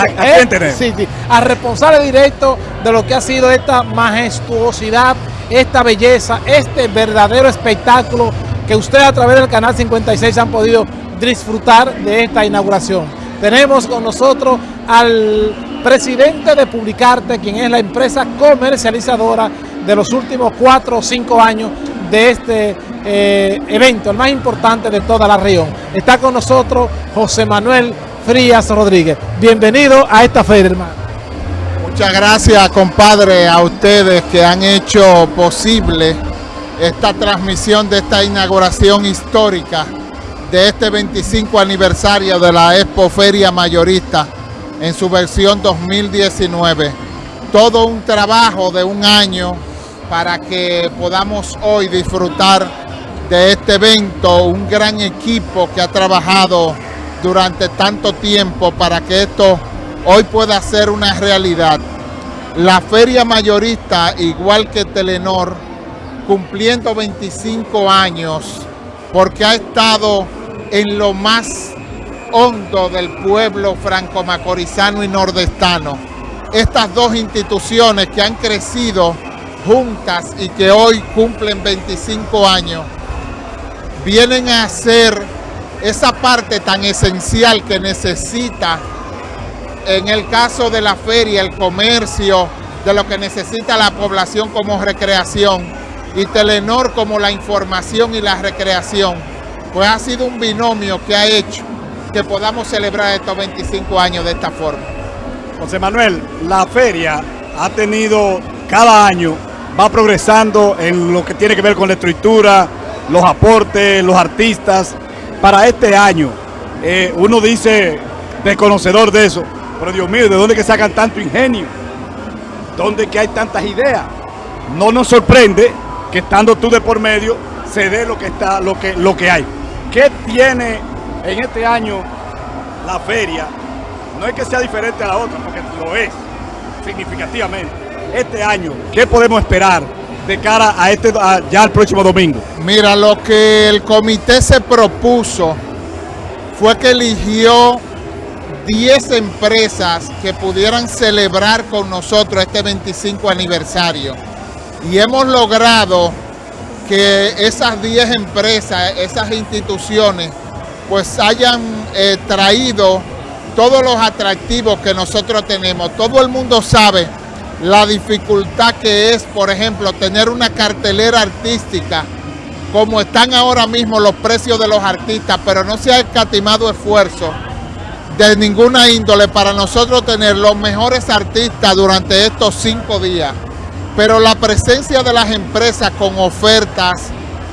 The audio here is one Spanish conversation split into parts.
¿A, a quién tenemos? Sí, sí, al responsable directo de lo que ha sido esta majestuosidad, esta belleza, este verdadero espectáculo que ustedes a través del canal 56 han podido disfrutar de esta inauguración. Tenemos con nosotros al presidente de Publicarte, quien es la empresa comercializadora de los últimos cuatro o cinco años de este eh, evento, el más importante de toda la región. Está con nosotros José Manuel Frías Rodríguez. Bienvenido a esta feria, hermano. Muchas gracias, compadre, a ustedes que han hecho posible esta transmisión de esta inauguración histórica de este 25 aniversario de la Expo Feria Mayorista en su versión 2019. Todo un trabajo de un año para que podamos hoy disfrutar de este evento, un gran equipo que ha trabajado durante tanto tiempo para que esto hoy pueda ser una realidad. La feria mayorista, igual que Telenor, cumpliendo 25 años, porque ha estado en lo más hondo del pueblo franco-macorizano y nordestano. Estas dos instituciones que han crecido juntas y que hoy cumplen 25 años, vienen a ser esa parte tan esencial que necesita, en el caso de la feria, el comercio, de lo que necesita la población como recreación, y Telenor como la información y la recreación, pues ha sido un binomio que ha hecho que podamos celebrar estos 25 años de esta forma. José Manuel, la feria ha tenido cada año va progresando en lo que tiene que ver con la estructura, los aportes, los artistas. Para este año, eh, uno dice, desconocedor de eso, pero Dios mío, ¿de dónde que sacan tanto ingenio? ¿Dónde que hay tantas ideas? No nos sorprende que estando tú de por medio, se dé lo que, está, lo que, lo que hay. ¿Qué tiene en este año la feria? No es que sea diferente a la otra, porque lo es, significativamente este año, ¿qué podemos esperar de cara a este ya el próximo domingo? Mira, lo que el comité se propuso fue que eligió 10 empresas que pudieran celebrar con nosotros este 25 aniversario. Y hemos logrado que esas 10 empresas, esas instituciones, pues hayan eh, traído todos los atractivos que nosotros tenemos. Todo el mundo sabe la dificultad que es, por ejemplo, tener una cartelera artística, como están ahora mismo los precios de los artistas, pero no se ha escatimado esfuerzo de ninguna índole para nosotros tener los mejores artistas durante estos cinco días. Pero la presencia de las empresas con ofertas,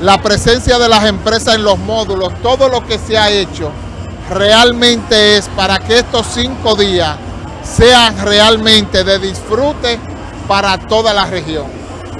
la presencia de las empresas en los módulos, todo lo que se ha hecho, realmente es para que estos cinco días sean realmente de disfrute para toda la región.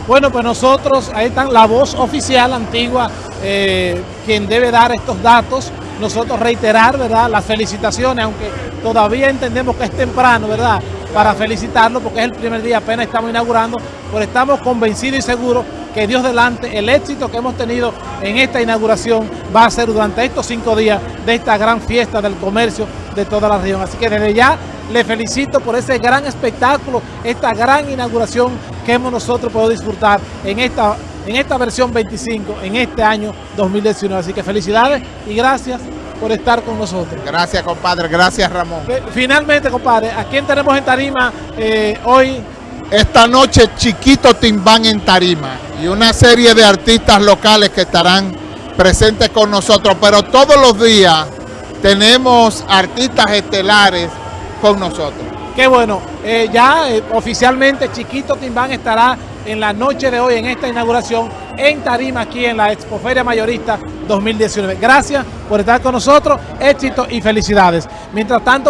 Bueno, pues nosotros, ahí están la voz oficial antigua, eh, quien debe dar estos datos. Nosotros reiterar, ¿verdad?, las felicitaciones, aunque todavía entendemos que es temprano, ¿verdad?, para felicitarlo, porque es el primer día, apenas estamos inaugurando, pero estamos convencidos y seguros que Dios delante, el éxito que hemos tenido en esta inauguración va a ser durante estos cinco días de esta gran fiesta del comercio de toda la región. Así que desde ya le felicito por ese gran espectáculo, esta gran inauguración que hemos nosotros podido disfrutar en esta, en esta versión 25, en este año 2019. Así que felicidades y gracias por estar con nosotros. Gracias, compadre. Gracias, Ramón. Finalmente, compadre, ¿a quién tenemos en Tarima eh, hoy? Esta noche, Chiquito Timbán en Tarima y una serie de artistas locales que estarán presentes con nosotros, pero todos los días tenemos artistas estelares con nosotros. Qué bueno, eh, ya eh, oficialmente Chiquito Timbán estará en la noche de hoy en esta inauguración en Tarima aquí en la Expoferia Mayorista 2019. Gracias por estar con nosotros, éxito y felicidades. Mientras tanto,